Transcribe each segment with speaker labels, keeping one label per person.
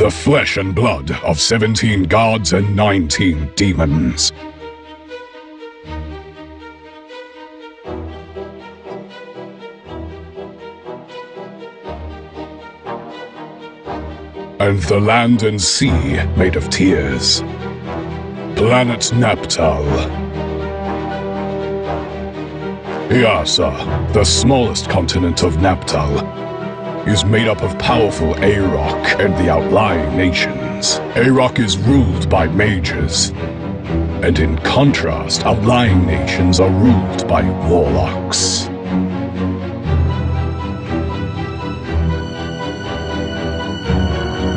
Speaker 1: The flesh and blood of 17 gods and 19 demons. And the land and sea made of tears. Planet Naptal. Iasa, the smallest continent of Naptal, is made up of powerful Aroc and the outlying nations. Aroc is ruled by mages, and in contrast, outlying nations are ruled by warlocks.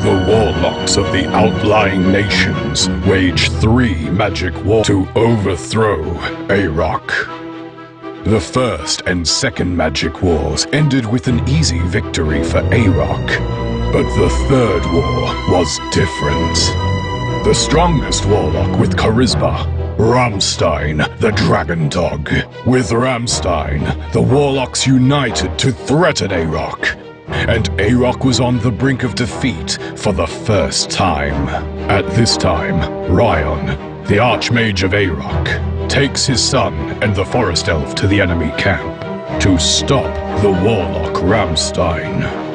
Speaker 1: The warlocks of the outlying nations wage three magic wars to overthrow Aroc. The first and second magic wars ended with an easy victory for Arok. But the third war was different. The strongest warlock with charisma, Ramstein, the Dragon Dog. With Ramstein, the warlocks united to threaten Arok And Arok was on the brink of defeat for the first time. At this time, Ryan, the Archmage of Aroc, takes his son and the Forest Elf to the enemy camp to stop the Warlock Ramstein.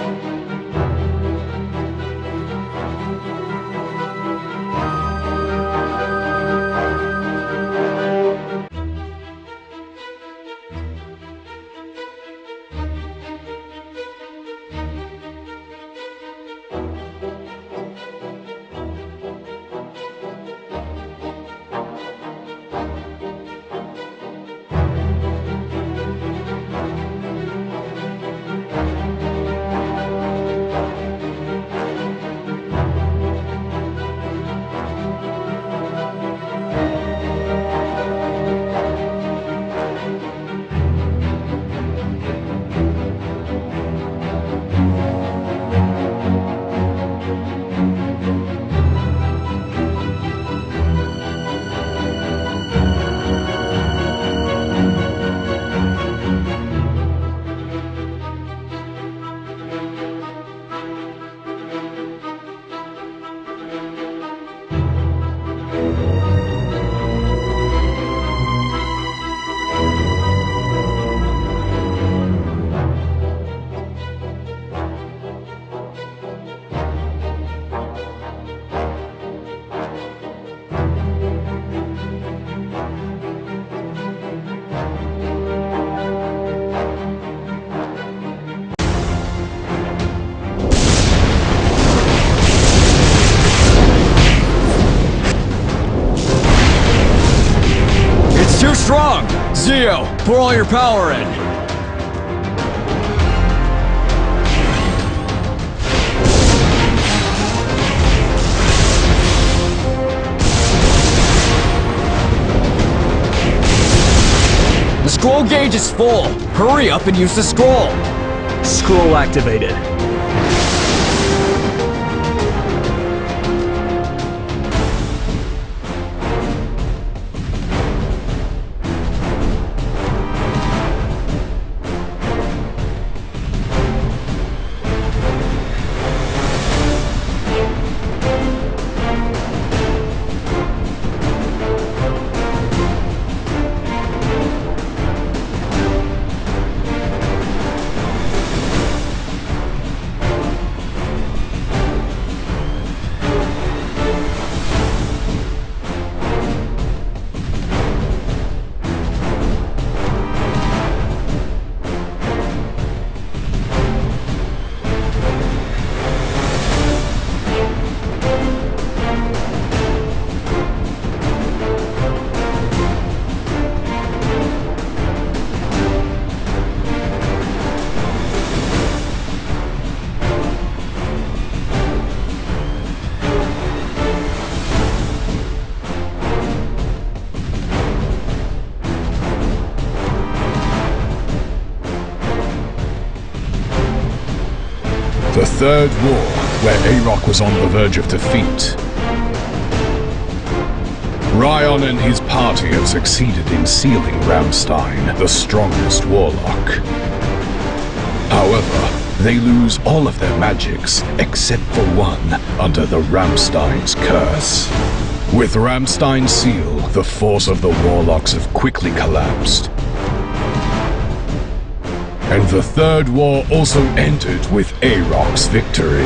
Speaker 2: Strong! Zio, pour all your power in! The scroll gauge is full! Hurry up and use the scroll!
Speaker 3: Scroll activated.
Speaker 1: The Third War, where Aroc was on the verge of defeat. Ryan and his party have succeeded in sealing Ramstein, the strongest warlock. However, they lose all of their magics except for one under the Ramstein's curse. With Ramstein's seal, the force of the warlocks have quickly collapsed. And the Third War also ended with Arok's victory.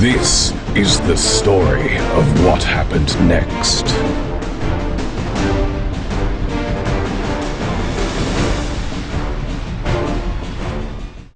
Speaker 1: This is the story of what happened next.